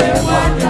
Hallelujah.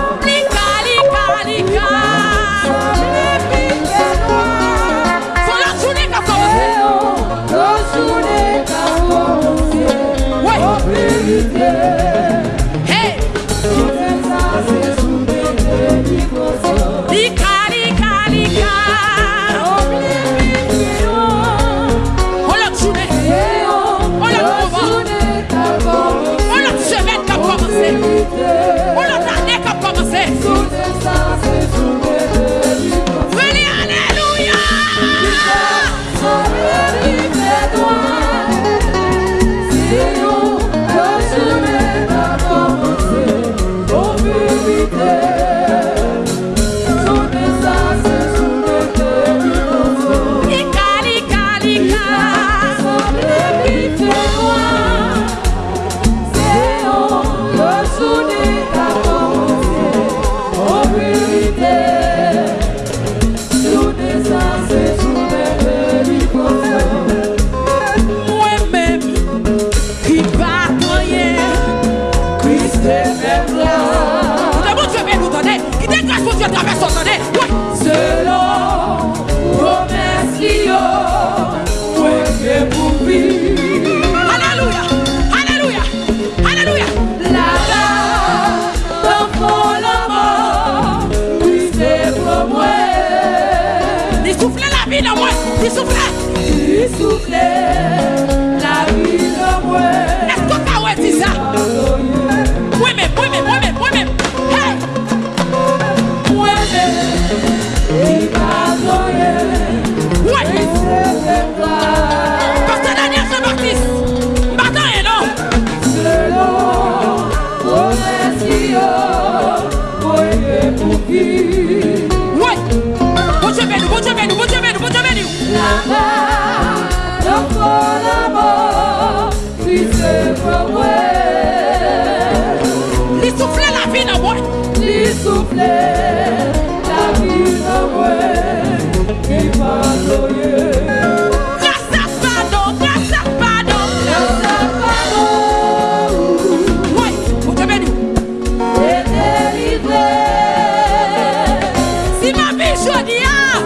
vie nan mwen, ti souple Ti souple, la vie nan mwen 射击啊。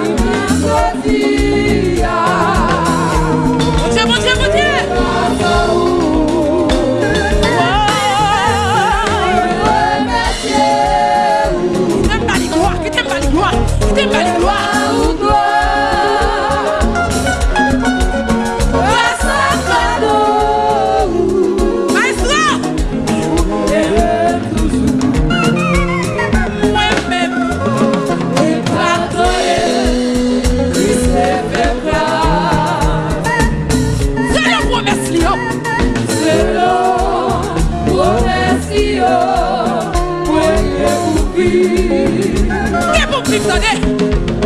Kè pou krim tade?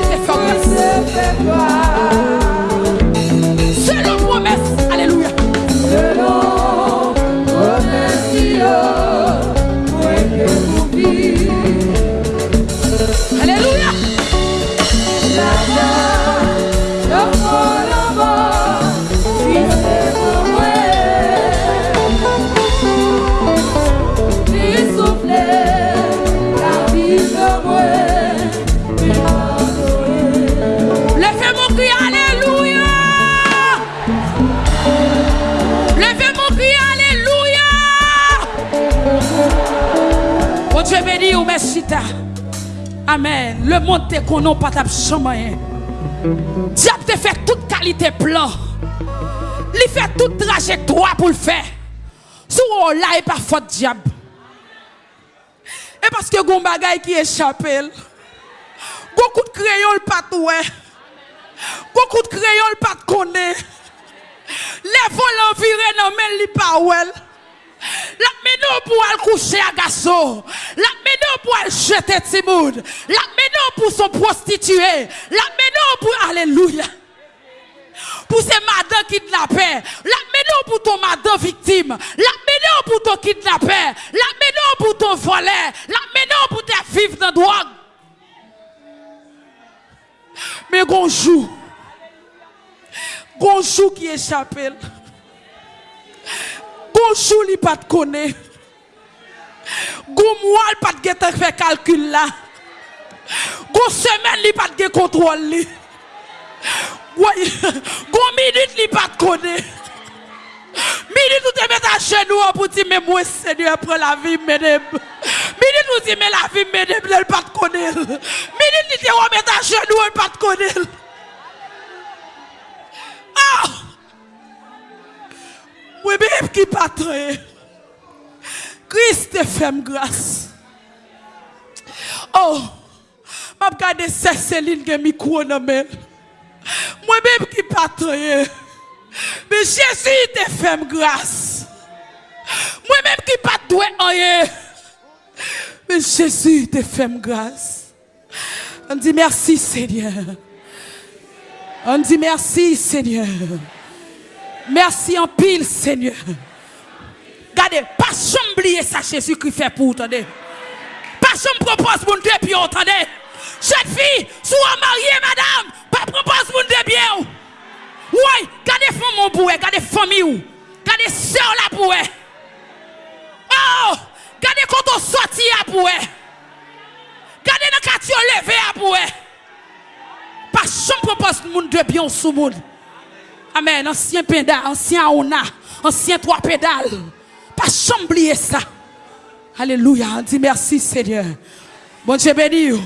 ne fait pas. Amen. Le monde te connaît pas ta jamais. Diable te fait toute qualité plan. Il fait toute trajectoire pour le faire. Si on là, il pas faute diable. Et parce que gon bagay qui échappe. Beaucoup de crayons le pas ouais. Beaucoup de crayons le pas connaît. Les vols envirés non mais li ouais. La pour aller coucher à. La menon pour jeter Timoun. La menon pour son prostitué. La menon pour alléluia. Pour ces madame kidnappés. La menon pour ton madame victime. La menon pour ton kidnappé. La menon pour ton voleur. La menon pour tes vivre dans drogue. Mais gonjou. Gonjou qui échappe. Gonjou li pas de connaît. Goun mwa l pat gen te fè kalkul la. Goun semen li pat gen kontrol li. Goun minit li pat kone. Minit ou te met a chenou an pou ti mè mwen sèdou apre la vi mèdèm. Minit ou ti mè la vi mèdèm lè l'pat konel. Minit li te wè met a chenou an pat konel. Ah! Mwen bè ep ki patre. Christ te fait grâce. Oh, ma regardé Céline qui micro dans Moi-même qui pas Mais Jésus te fait grâce. Moi-même qui pas doué. Mais Jésus te fait grâce. On dit merci Seigneur. On dit merci Seigneur. Merci en pile Seigneur. Pas oublier ça Jésus qui fait pour vous. Pas chambre propose pour deux pieds, entendez. Jeune fille, soit mariée, madame, pas propose pour deux pieds. Oui, gardez femme pour gardez famille, gardez soeur là pour Oh, gardez quand on sortit pour Gardez dans quartier levé pour Pas chambre propose pour deux pieds sous monde. Amen. Ancien pédale, ancien ona, ancien trois pédales. Pas chamblier ça. Alléluia. On dit merci Seigneur. Bon Dieu béni.